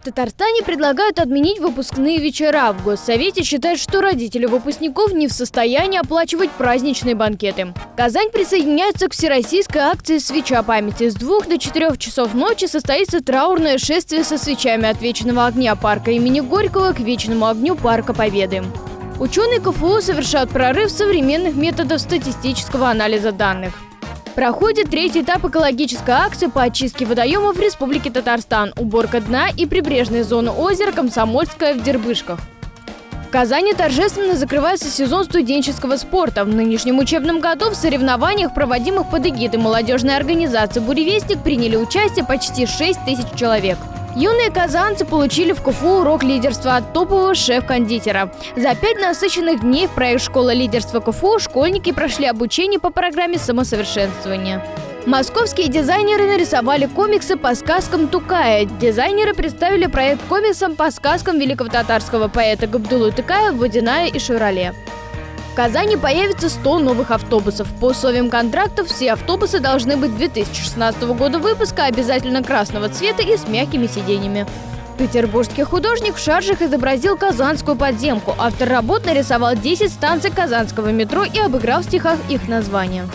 В Татарстане предлагают отменить выпускные вечера. В Госсовете считают, что родители выпускников не в состоянии оплачивать праздничные банкеты. Казань присоединяется к всероссийской акции «Свеча памяти». С двух до четырех часов ночи состоится траурное шествие со свечами от Вечного огня парка имени Горького к Вечному огню парка Победы. Ученые КФУ совершают прорыв современных методов статистического анализа данных. Проходит третий этап экологической акции по очистке водоемов в Республике Татарстан, уборка дна и прибрежной зоны озера Комсомольская в Дербышках. В Казани торжественно закрывается сезон студенческого спорта. В нынешнем учебном году в соревнованиях, проводимых под эгидой молодежной организации «Буревестник», приняли участие почти 6 тысяч человек. Юные казанцы получили в КФУ урок лидерства от топового шеф-кондитера. За пять насыщенных дней в проект «Школа лидерства КФУ» школьники прошли обучение по программе самосовершенствования. Московские дизайнеры нарисовали комиксы по сказкам Тукая. Дизайнеры представили проект комиксом по сказкам великого татарского поэта Габдулы Тукая «Водяная и Шевроле». В Казани появится 100 новых автобусов. По условиям контрактов все автобусы должны быть 2016 года выпуска, обязательно красного цвета и с мягкими сиденьями. Петербургский художник в шаржах изобразил казанскую подземку. Автор работ нарисовал 10 станций казанского метро и обыграл в стихах их названия.